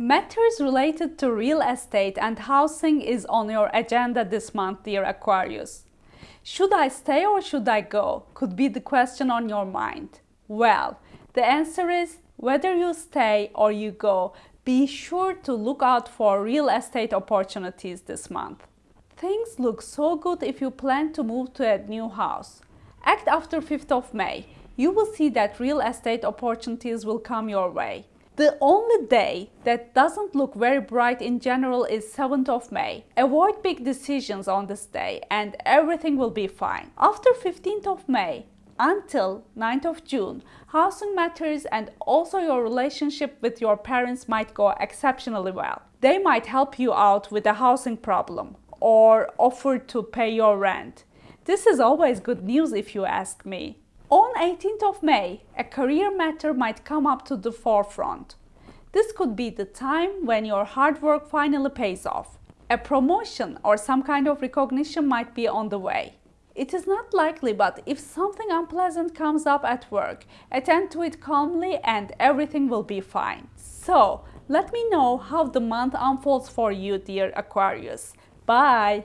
Matters related to real estate and housing is on your agenda this month, dear Aquarius. Should I stay or should I go? Could be the question on your mind. Well, the answer is whether you stay or you go, be sure to look out for real estate opportunities this month. Things look so good if you plan to move to a new house. Act after 5th of May. You will see that real estate opportunities will come your way. The only day that doesn't look very bright in general is 7th of May. Avoid big decisions on this day and everything will be fine. After 15th of May, until 9th of June, housing matters and also your relationship with your parents might go exceptionally well. They might help you out with a housing problem or offer to pay your rent. This is always good news if you ask me. On 18th of May, a career matter might come up to the forefront. This could be the time when your hard work finally pays off. A promotion or some kind of recognition might be on the way. It is not likely, but if something unpleasant comes up at work, attend to it calmly and everything will be fine. So, let me know how the month unfolds for you, dear Aquarius. Bye!